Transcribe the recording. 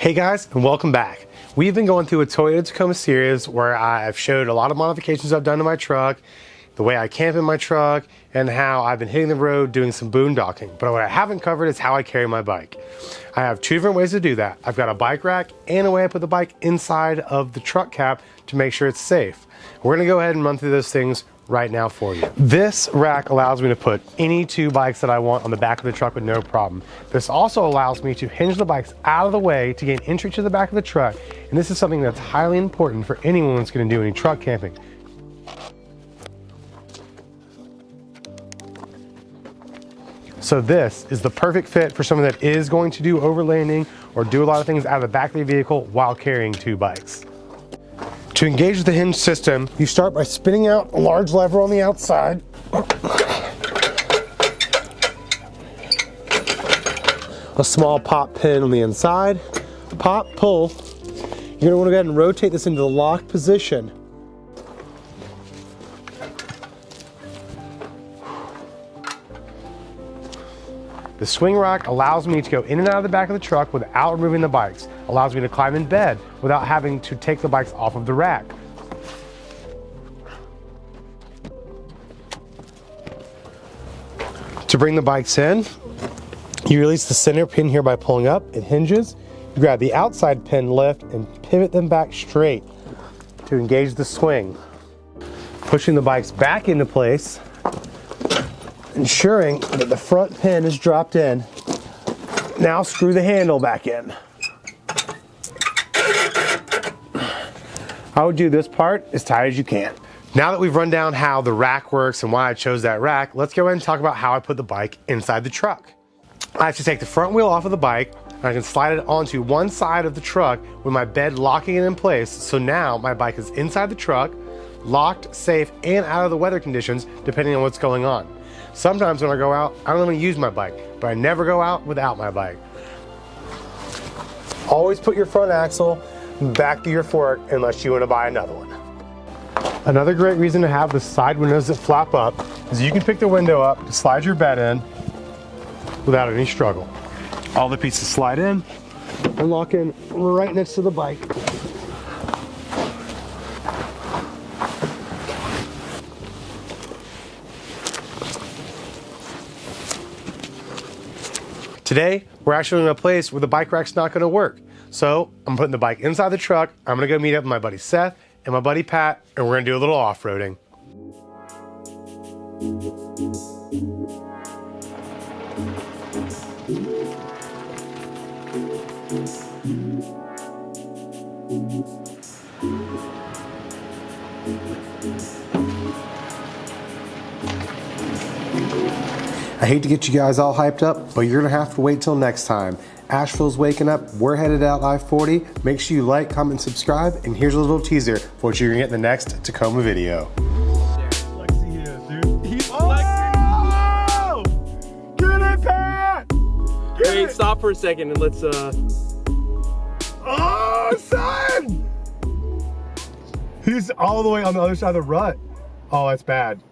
Hey guys, and welcome back. We've been going through a Toyota Tacoma series where I've showed a lot of modifications I've done to my truck, the way I camp in my truck, and how I've been hitting the road doing some boondocking. But what I haven't covered is how I carry my bike. I have two different ways to do that. I've got a bike rack and a way I put the bike inside of the truck cap to make sure it's safe. We're gonna go ahead and run through those things right now for you. This rack allows me to put any two bikes that I want on the back of the truck with no problem. This also allows me to hinge the bikes out of the way to gain entry to the back of the truck. And this is something that's highly important for anyone that's gonna do any truck camping. So this is the perfect fit for someone that is going to do overlanding or do a lot of things out of the back of the vehicle while carrying two bikes. To engage the hinge system, you start by spinning out a large lever on the outside. A small pop pin on the inside. Pop, pull. You're gonna wanna go ahead and rotate this into the lock position. The swing rack allows me to go in and out of the back of the truck without removing the bikes. Allows me to climb in bed without having to take the bikes off of the rack. To bring the bikes in, you release the center pin here by pulling up, it hinges. You grab the outside pin lift and pivot them back straight to engage the swing. Pushing the bikes back into place ensuring that the front pin is dropped in. Now screw the handle back in. I would do this part as tight as you can. Now that we've run down how the rack works and why I chose that rack, let's go ahead and talk about how I put the bike inside the truck. I have to take the front wheel off of the bike and I can slide it onto one side of the truck with my bed locking it in place. So now my bike is inside the truck, locked, safe, and out of the weather conditions, depending on what's going on. Sometimes when I go out, I don't even use my bike, but I never go out without my bike. Always put your front axle back to your fork unless you want to buy another one. Another great reason to have the side windows that flap up is you can pick the window up to slide your bed in without any struggle. All the pieces slide in and lock in right next to the bike. Today, we're actually in a place where the bike rack's not gonna work. So I'm putting the bike inside the truck. I'm gonna go meet up with my buddy Seth and my buddy Pat, and we're gonna do a little off-roading. I hate to get you guys all hyped up, but you're gonna have to wait till next time. Asheville's waking up, we're headed out I-40. Make sure you like, comment, subscribe, and here's a little teaser for what you're gonna get in the next Tacoma video. Wait, stop for a second and let's uh Oh son! He's all the way on the other side of the rut. Oh, that's bad.